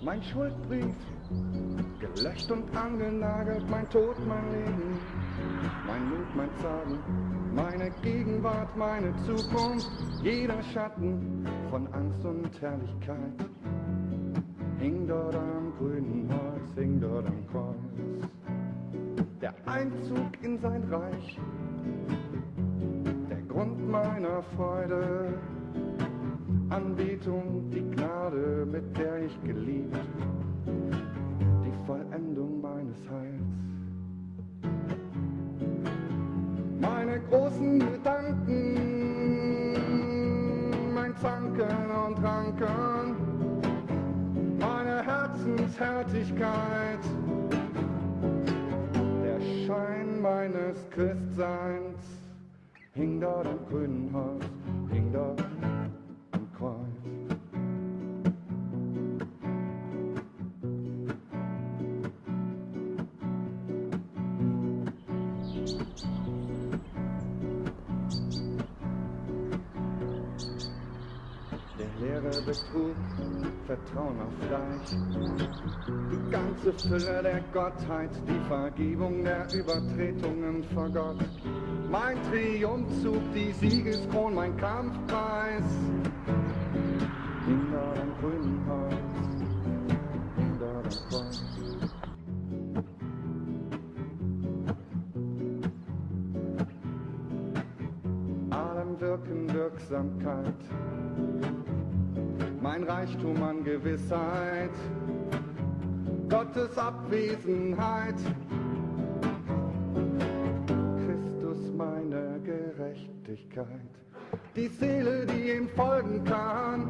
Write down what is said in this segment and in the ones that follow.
Mein Schuldbrief, gelöscht und angenagelt, mein Tod, mein Leben, mein Mut, mein Zagen, meine Gegenwart, meine Zukunft, jeder Schatten von Angst und Herrlichkeit hing dort am grünen Holz, hing dort am Kreuz. Der Einzug in sein Reich Freude, Anbetung, die Gnade, mit der ich geliebt, die Vollendung meines Heils. Meine großen Gedanken, mein Zanken und Ranken, meine Herzenshärtigkeit, der Schein meines Christseins hing dort am grünen Haus, hing dort Lehre, Betrug, Vertrauen auf Fleisch. Die ganze Fülle der Gottheit, die Vergebung der Übertretungen vor Gott. Mein Triumphzug, die Siegeskron, mein Kampfpreis. Hinter dem grünen Haus, hinter dem Kreuz. Allem Wirken, Wirksamkeit mein Reichtum an Gewissheit, Gottes Abwesenheit, Christus meine Gerechtigkeit, die Seele, die ihm folgen kann,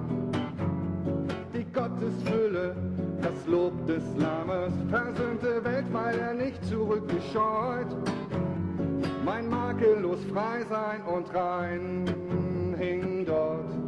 die Gottesfülle, das Lob des Lammes, versöhnte Welt, weil er nicht zurückgescheut, mein makellos frei sein und rein hing dort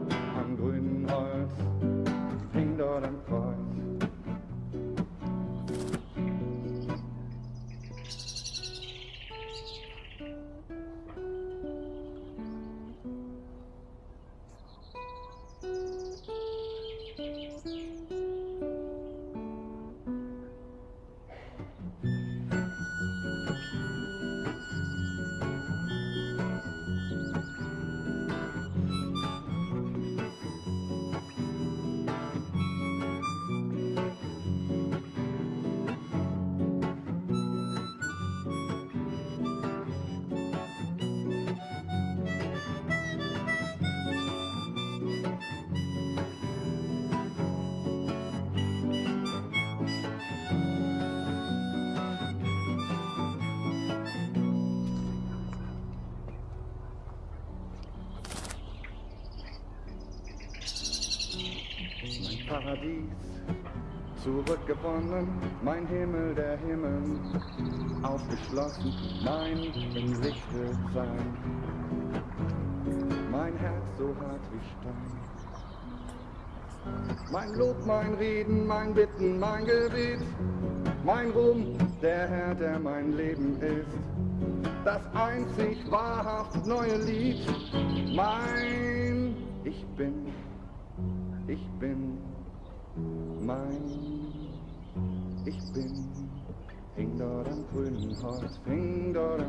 Paradies zurückgewonnen, mein Himmel, der Himmel aufgeschlossen, mein im Lichte sein, mein Herz so hart wie Stein. Mein Lob, mein Reden, mein Bitten, mein Gebet, mein Ruhm, der Herr, der mein Leben ist, das einzig wahrhaft neue Lied, mein Ich bin, ich bin mein Ich bin. Hing dort am grünen Holz, hing dort